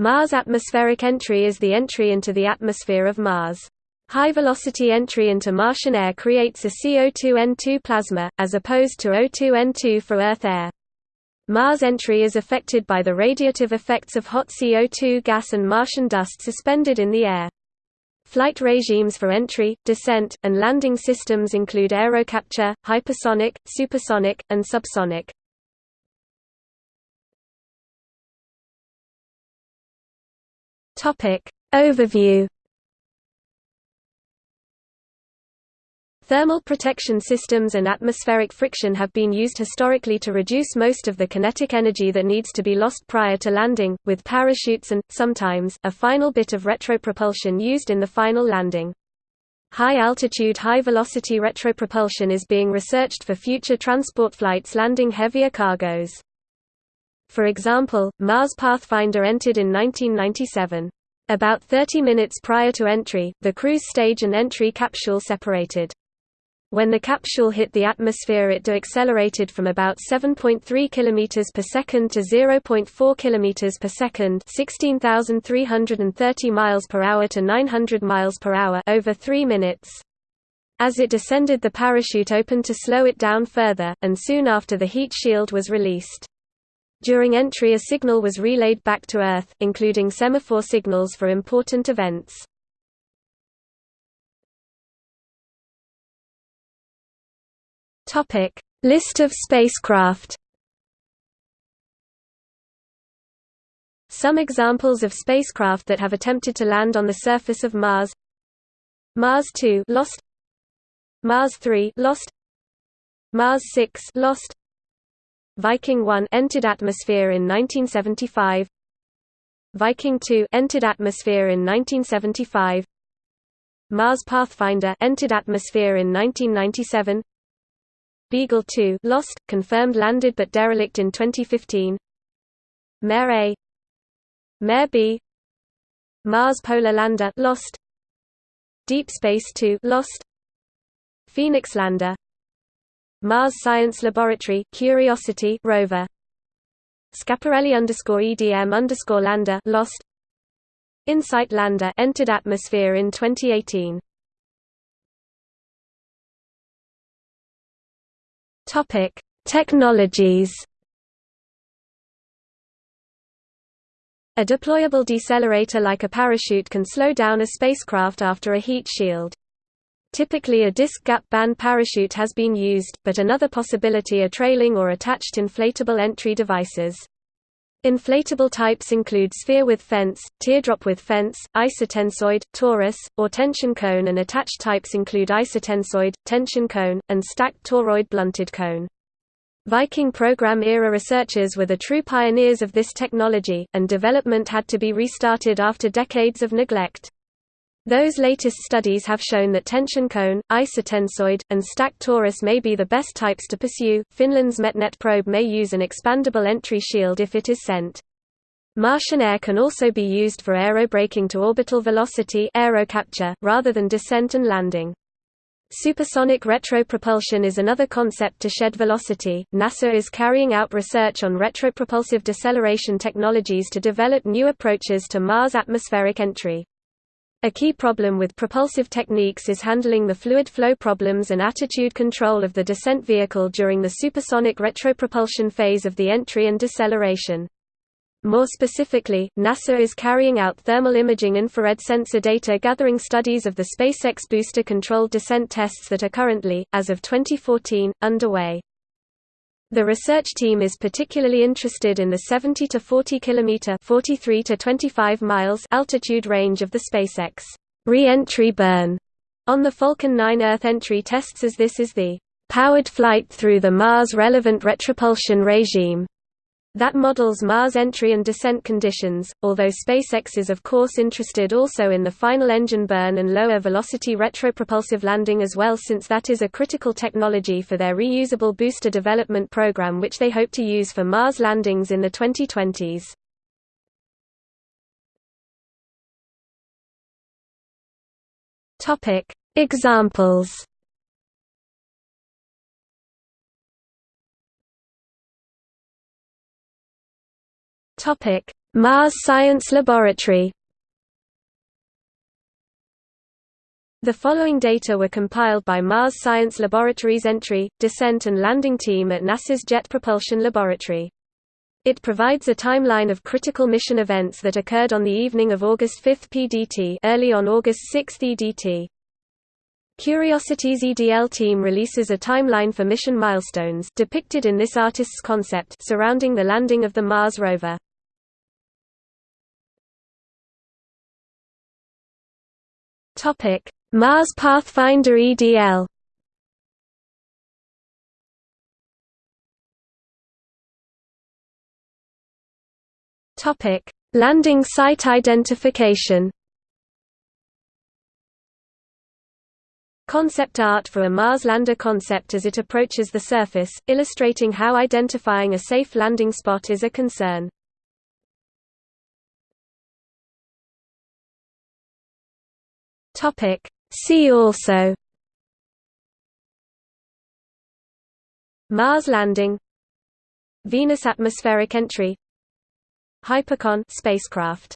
Mars atmospheric entry is the entry into the atmosphere of Mars. High-velocity entry into Martian air creates a CO2N2 plasma, as opposed to O2N2 for Earth air. Mars entry is affected by the radiative effects of hot CO2 gas and Martian dust suspended in the air. Flight regimes for entry, descent, and landing systems include aerocapture, hypersonic, supersonic, and subsonic. Overview Thermal protection systems and atmospheric friction have been used historically to reduce most of the kinetic energy that needs to be lost prior to landing, with parachutes and, sometimes, a final bit of retropropulsion used in the final landing. High-altitude high-velocity retropropulsion is being researched for future transport flights landing heavier cargoes. For example, Mars Pathfinder entered in 1997. About 30 minutes prior to entry, the cruise stage and entry capsule separated. When the capsule hit the atmosphere it deaccelerated from about 7.3 km per second to 0.4 km per second 16,330 miles per hour to 900 miles per hour over 3 minutes. As it descended the parachute opened to slow it down further, and soon after the heat shield was released. During entry a signal was relayed back to Earth, including semaphore signals for important events. List of spacecraft. Some examples of spacecraft that have attempted to land on the surface of Mars. Mars 2 lost. Mars 3 lost. Mars 6 lost. Viking 1 entered atmosphere in 1975. Viking 2 entered atmosphere in 1975. Mars Pathfinder entered atmosphere in 1997. Beagle 2 lost, confirmed landed but derelict in 2015. MER-A Mare B Mars Polar Lander lost Deep Space 2 lost Phoenix Lander Mars Science Laboratory Curiosity rover Schiaparelli underscore EDM underscore Lander lost InSight Lander entered atmosphere in 2018 Topic: Technologies. A deployable decelerator like a parachute can slow down a spacecraft after a heat shield. Typically a disc gap band parachute has been used, but another possibility are trailing or attached inflatable entry devices. Inflatable types include sphere with fence, teardrop with fence, isotensoid, torus, or tension cone and attached types include isotensoid, tension cone, and stacked toroid blunted cone. Viking program-era researchers were the true pioneers of this technology, and development had to be restarted after decades of neglect. Those latest studies have shown that tension cone, isotensoid, and stacked torus may be the best types to pursue. Finland's MetNet probe may use an expandable entry shield if it is sent. Martian air can also be used for aerobraking to orbital velocity aerocapture, rather than descent and landing. Supersonic retropropulsion is another concept to shed velocity. NASA is carrying out research on retropropulsive deceleration technologies to develop new approaches to Mars atmospheric entry. A key problem with propulsive techniques is handling the fluid flow problems and attitude control of the descent vehicle during the supersonic retropropulsion phase of the entry and deceleration. More specifically, NASA is carrying out thermal imaging infrared sensor data gathering studies of the SpaceX booster-controlled descent tests that are currently, as of 2014, underway. The research team is particularly interested in the 70 to 40 km 43 to 25 miles altitude range of the SpaceX re-entry burn. On the Falcon 9 Earth entry tests as this is the powered flight through the Mars-relevant retropulsion regime that models Mars entry and descent conditions, although SpaceX is of course interested also in the final engine burn and lower velocity retropropulsive landing as well since that is a critical technology for their reusable booster development program which they hope to use for Mars landings in the 2020s. Examples Topic: Mars Science Laboratory The following data were compiled by Mars Science Laboratory's entry, descent and landing team at NASA's Jet Propulsion Laboratory. It provides a timeline of critical mission events that occurred on the evening of August 5 PDT early on August 6 EDT. Curiosity's EDL team releases a timeline for mission milestones depicted in this artist's concept surrounding the landing of the Mars rover. Topic: Mars Pathfinder EDL Topic: Landing site identification. Concept art for a Mars lander concept as it approaches the surface, illustrating how identifying a safe landing spot is a concern. Topic: See also Mars landing Venus atmospheric entry Hypercon spacecraft